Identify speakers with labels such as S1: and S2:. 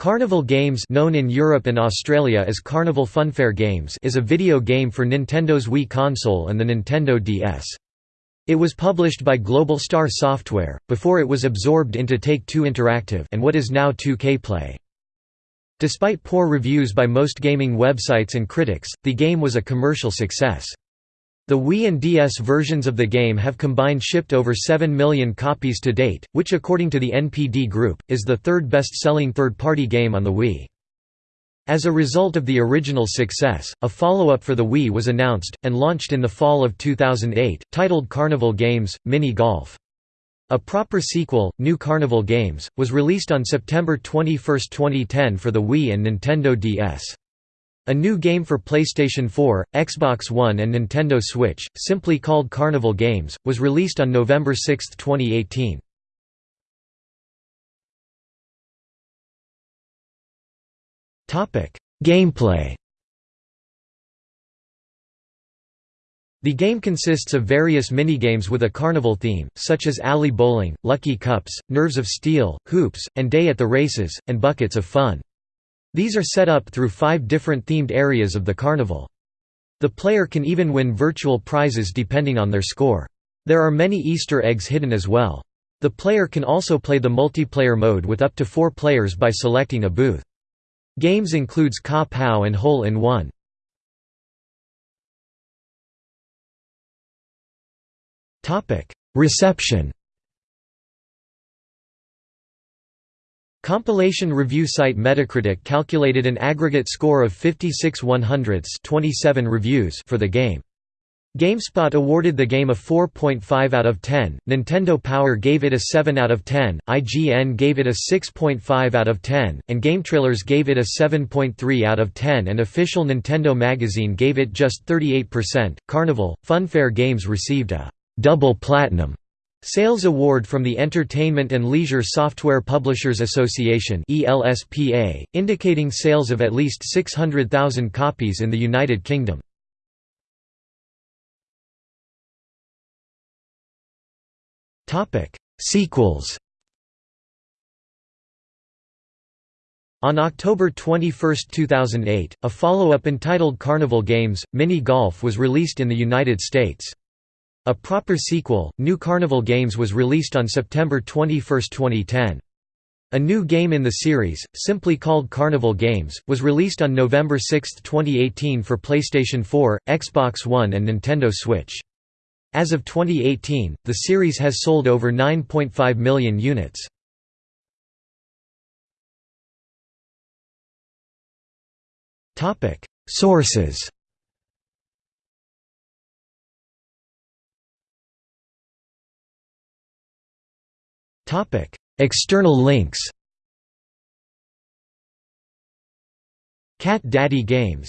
S1: Carnival Games known in Europe and Australia as Carnival Funfair Games is a video game for Nintendo's Wii console and the Nintendo DS. It was published by Global Star Software, before it was absorbed into Take-Two Interactive and what is now 2K Play. Despite poor reviews by most gaming websites and critics, the game was a commercial success. The Wii and DS versions of the game have combined shipped over 7 million copies to date, which according to the NPD Group, is the third best-selling third-party game on the Wii. As a result of the original success, a follow-up for the Wii was announced, and launched in the fall of 2008, titled Carnival Games – Mini Golf. A proper sequel, New Carnival Games, was released on September 21, 2010 for the Wii and Nintendo DS. A new game for PlayStation 4, Xbox One and Nintendo Switch, simply called Carnival Games, was released on November 6, 2018. Gameplay The game consists of various minigames with a carnival theme, such as alley bowling, lucky cups, nerves of steel, hoops, and day at the races, and buckets of fun. These are set up through five different themed areas of the carnival. The player can even win virtual prizes depending on their score. There are many Easter eggs hidden as well. The player can also play the multiplayer mode with up to four players by selecting a booth. Games includes Ka Pow and Hole in One. Reception Compilation review site Metacritic calculated an aggregate score of 56 100 27 reviews for the game. GameSpot awarded the game a 4.5 out of 10, Nintendo Power gave it a 7 out of 10, IGN gave it a 6.5 out of 10, and GameTrailers gave it a 7.3 out of 10 and official Nintendo magazine gave it just 38%. Carnival, Funfair Games received a double platinum Sales Award from the Entertainment and Leisure Software Publishers Association indicating sales of at least 600,000 copies in the United Kingdom. Sequels On October 21, 2008, a follow-up entitled Carnival Games, Mini Golf was released in the United States. A proper sequel, New Carnival Games was released on September 21, 2010. A new game in the series, simply called Carnival Games, was released on November 6, 2018 for PlayStation 4, Xbox One and Nintendo Switch. As of 2018, the series has sold over 9.5 million units. Sources External links. Cat Daddy Games